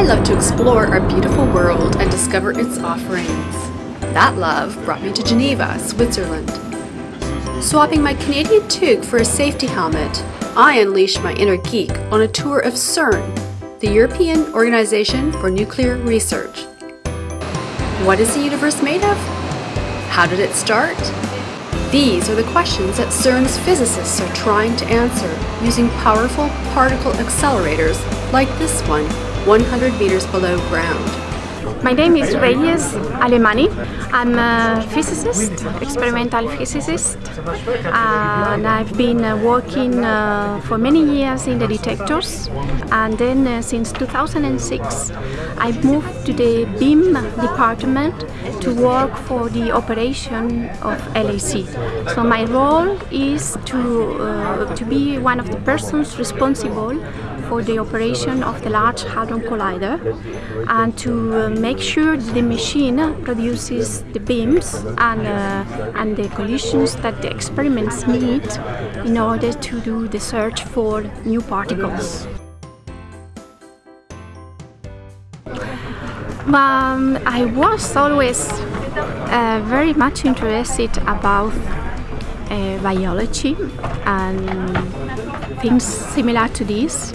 I love to explore our beautiful world and discover its offerings. That love brought me to Geneva, Switzerland. Swapping my Canadian toque for a safety helmet, I unleashed my inner geek on a tour of CERN, the European Organization for Nuclear Research. What is the universe made of? How did it start? These are the questions that CERN's physicists are trying to answer using powerful particle accelerators like this one, 100 meters below ground. My name is Reyes Alemany. I'm a physicist, experimental physicist, and I've been uh, working uh, for many years in the detectors. And then uh, since 2006, I moved to the BIM department to work for the operation of LHC. So my role is to, uh, to be one of the persons responsible for the operation of the Large Hadron Collider and to uh, make sure the machine produces the beams and, uh, and the collisions that the experiments need in order to do the search for new particles. Um, I was always uh, very much interested about uh, biology and things similar to this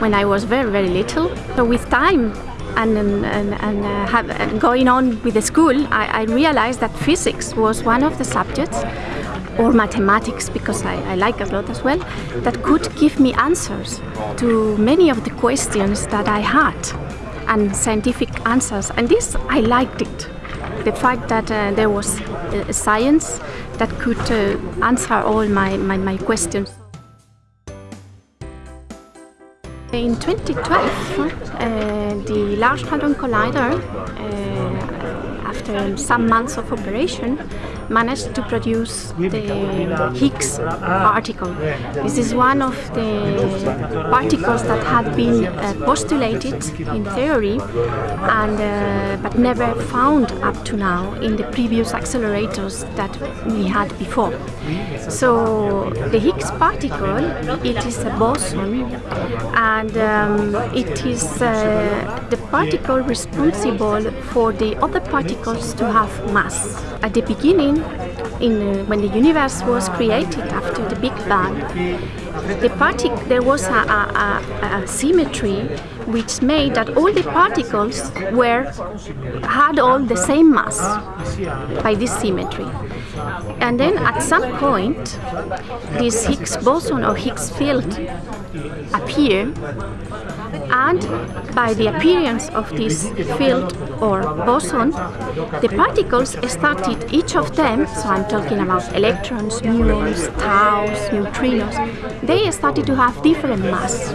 when I was very, very little. So with time and, and, and, uh, have, and going on with the school, I, I, realized that physics was one of the subjects or mathematics because I, I like a lot as well that could give me answers to many of the questions that I had and scientific answers and this I liked it the fact that uh, there was uh, science that could uh, answer all my, my, my questions. In 2012, uh, the Large Hadron Collider, uh, after some months of operation, managed to produce the Higgs particle. This is one of the particles that had been uh, postulated in theory and uh, but never found up to now in the previous accelerators that we had before. So the Higgs particle, it is a boson and um, it is uh, the particle responsible for the other particles to have mass. At the beginning in, uh, when the universe was created after the Big Bang, the there was a, a, a, a, symmetry which made that all the particles were had all the same mass by this symmetry. And then at some point, this Higgs boson or Higgs field appear and by the appearance of this field or boson, the particles started, each of them, so I'm talking about electrons, muons, taus, neutrinos, they started to have different mass,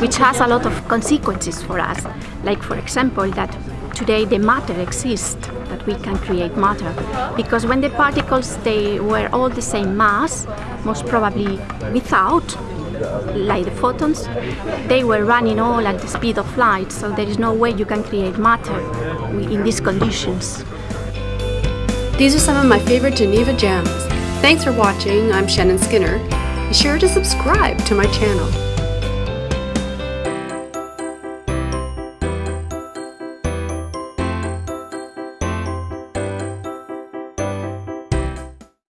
which has a lot of consequences for us. Like for example, that today the matter exists, that we can create matter. Because when the particles, they were all the same mass, most probably without like the photons, they were running all at the speed of light, so there is no way you can create matter in these conditions. These are some of my favorite Geneva gems. Thanks for watching, I'm Shannon Skinner. Be sure to subscribe to my channel.